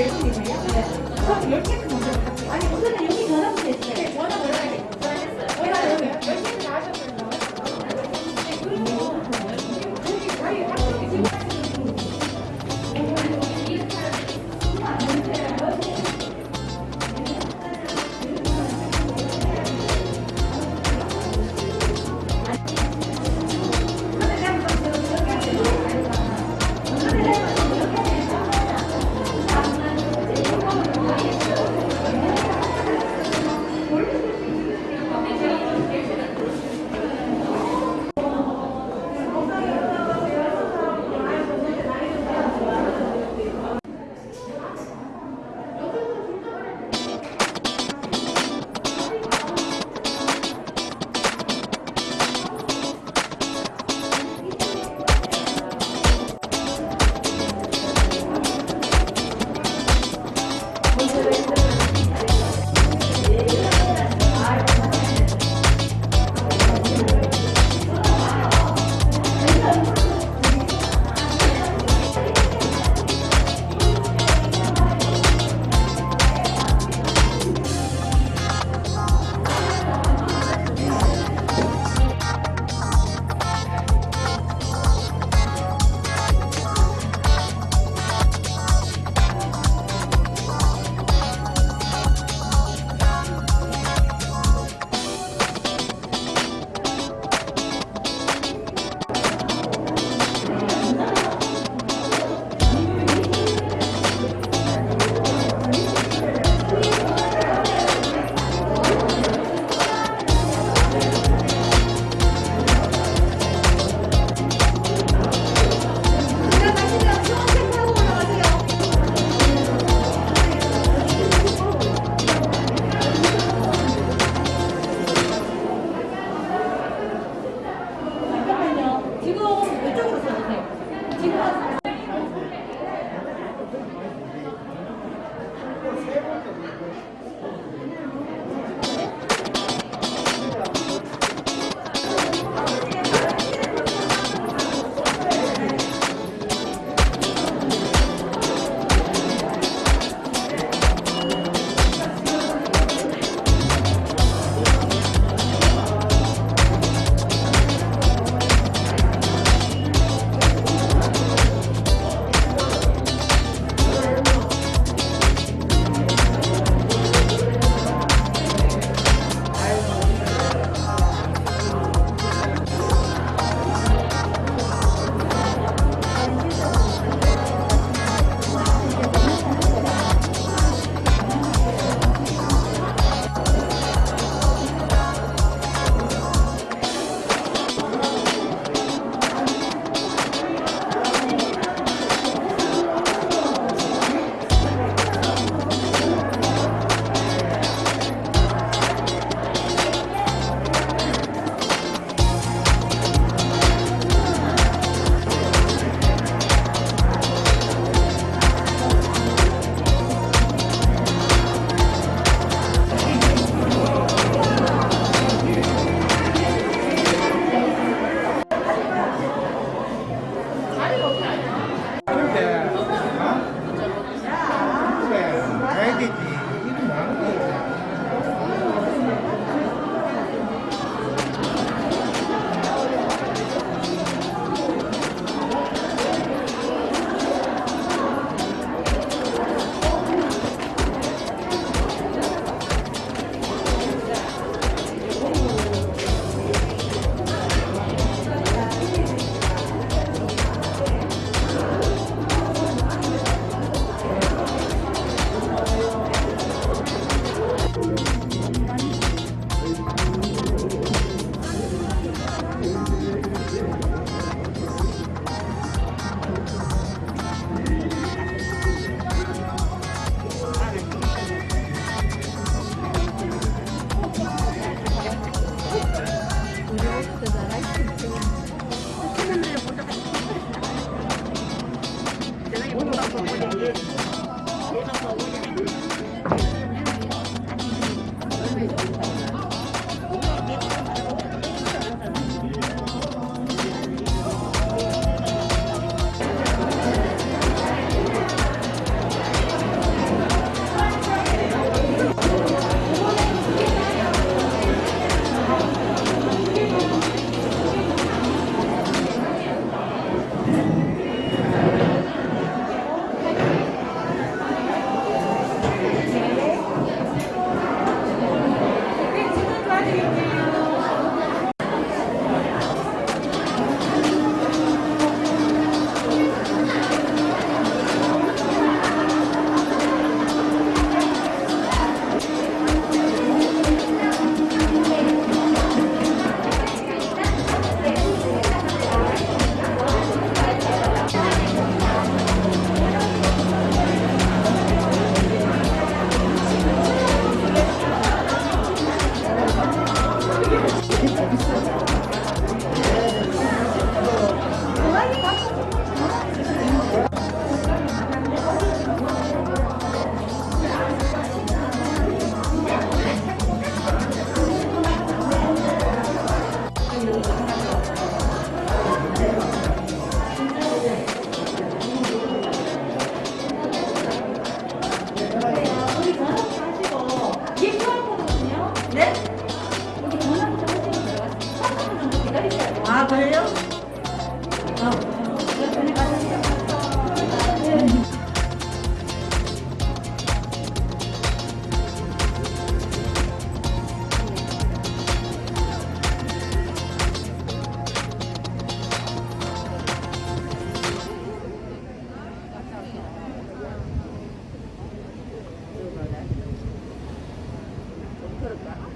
멜론이세요? 네. 그럼 10개 먼저. 아니, 오늘은 있는데 여기 전화기 좀 해주시면 제가 3분 정도 기다리셔야 돼요. 아 그래요? 어. 그럴까?